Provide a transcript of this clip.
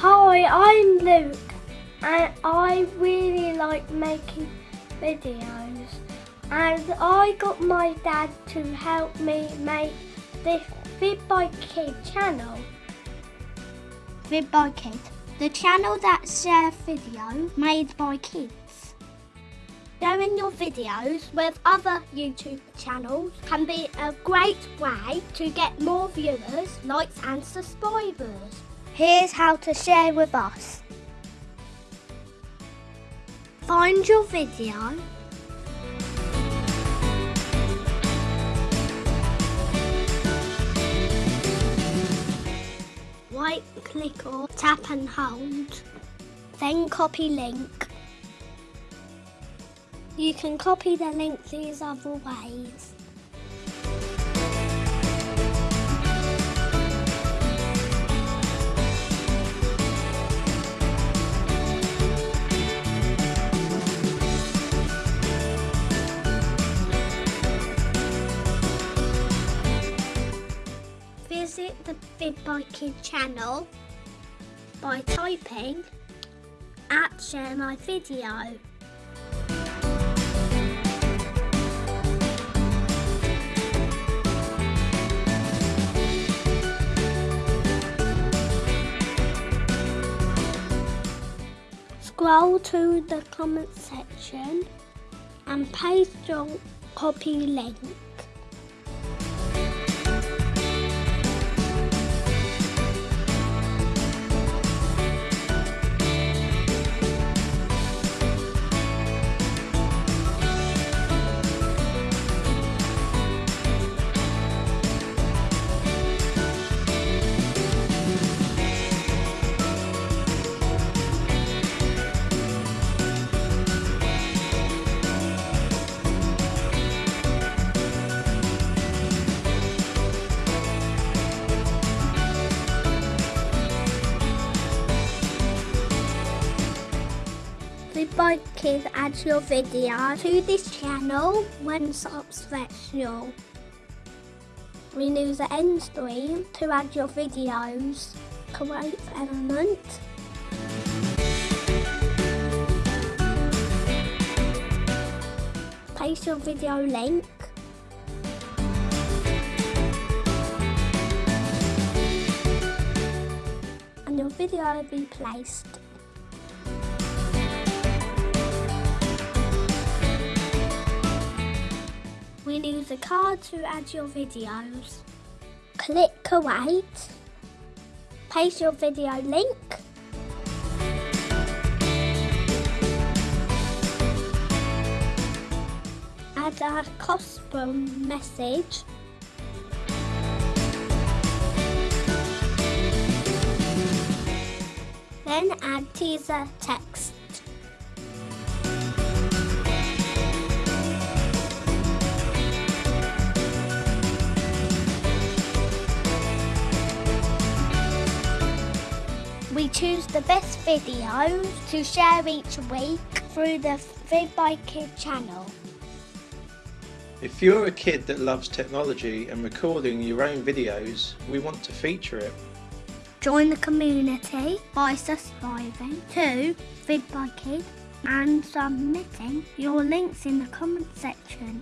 Hi, I'm Luke and I really like making videos and I got my dad to help me make this Vid by Kid channel. Vid by Kid, the channel that shares video made by kids. Sharing your videos with other YouTube channels can be a great way to get more viewers, likes and subscribers. Here's how to share with us. Find your video. Right click or tap and hold. Then copy link. You can copy the link these other ways. Visit the by Kid channel by typing at share my video. Scroll to the comment section and paste your copy link. By Kids add your video to this channel when special. Renew the end stream to add your videos. Create element. Paste your video link. And your video will be placed. Renew the card to add your videos. Click Create, Paste your video link. Add a custom message. Then add teaser text. We choose the best videos to share each week through the Vid by Kid channel. If you're a kid that loves technology and recording your own videos, we want to feature it. Join the community by subscribing to Vid by Kid and submitting your links in the comment section.